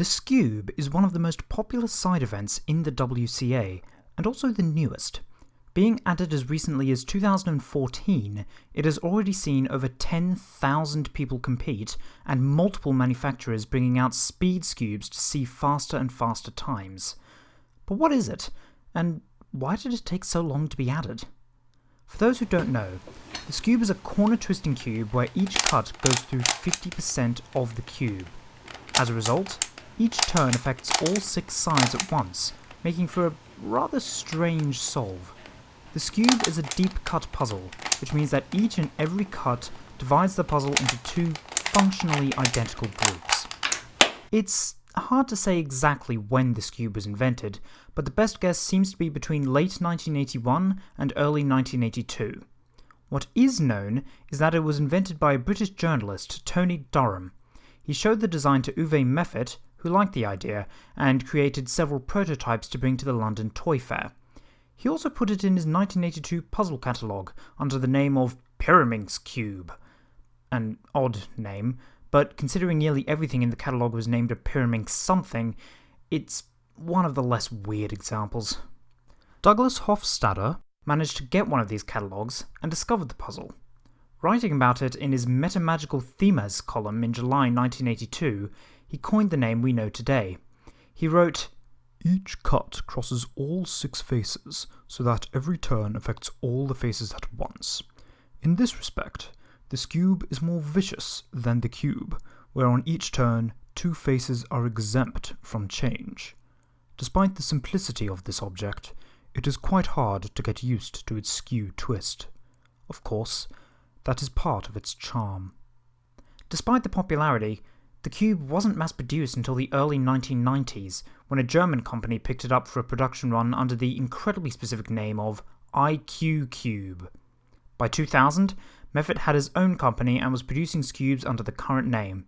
The Skewb is one of the most popular side events in the WCA, and also the newest. Being added as recently as 2014, it has already seen over 10,000 people compete, and multiple manufacturers bringing out speed Skewbs to see faster and faster times. But what is it, and why did it take so long to be added? For those who don't know, the Skewb is a corner twisting cube where each cut goes through 50% of the cube. As a result, each turn affects all six sides at once, making for a rather strange solve. The Skewb is a deep cut puzzle, which means that each and every cut divides the puzzle into two functionally identical groups. It's hard to say exactly when the Skewb was invented, but the best guess seems to be between late 1981 and early 1982. What is known is that it was invented by a British journalist, Tony Durham. He showed the design to Uwe Meffert, who liked the idea, and created several prototypes to bring to the London Toy Fair. He also put it in his 1982 puzzle catalogue under the name of Pyraminx Cube. An odd name, but considering nearly everything in the catalogue was named a Pyraminx something, it's one of the less weird examples. Douglas Hofstadter managed to get one of these catalogues and discovered the puzzle. Writing about it in his Metamagical Themas column in July 1982, he coined the name we know today. He wrote, each cut crosses all six faces, so that every turn affects all the faces at once. In this respect, the Skewb is more vicious than the cube, where on each turn two faces are exempt from change. Despite the simplicity of this object, it is quite hard to get used to its skew twist. Of course, that is part of its charm. Despite the popularity, the Skewb wasn't mass produced until the early 1990s, when a German company picked it up for a production run under the incredibly specific name of IQ Cube. By 2000, Meffert had his own company and was producing cubes under the current name.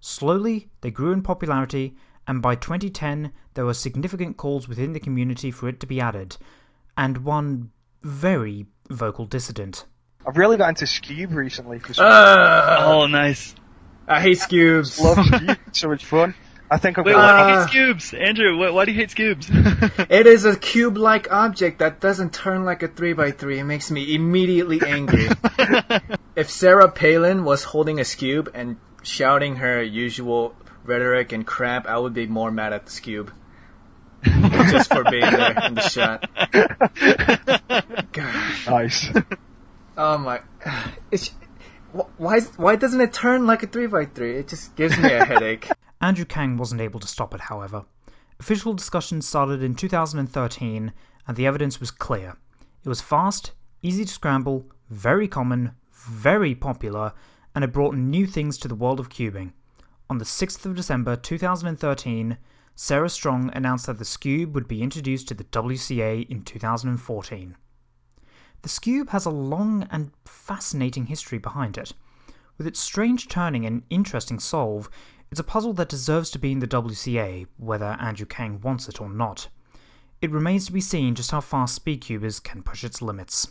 Slowly, they grew in popularity, and by 2010, there were significant calls within the community for it to be added, and one very vocal dissident. I've really got into Skewb recently. For some Uh, Oh, nice. I hate Skewbs. Love Skewb. So much fun. I think I've Wait, got why do you hate Skewbs? Andrew, why, why do you hate Skewbs? It is a cube-like object that doesn't turn like a 3x3. It makes me immediately angry. if Sarah Palin was holding a Skewb and shouting her usual rhetoric and crap, I would be more mad at the Skewb. Just for being there in the shot. God. nice. Oh my. It's, wh- why, why doesn't it turn like a 3x3? It just gives me a headache. Andrew Kang wasn't able to stop it, however. Official discussions started in 2013, and the evidence was clear. It was fast, easy to scramble, very common, very popular, and it brought new things to the world of cubing. On the 6th of December 2013, Sarah Strong announced that the Skewb would be introduced to the WCA in 2014. The Scube has a long and fascinating history behind it. With its strange turning and interesting solve, it's a puzzle that deserves to be in the WCA, whether Andrew Kang wants it or not. It remains to be seen just how far Speedcubers can push its limits.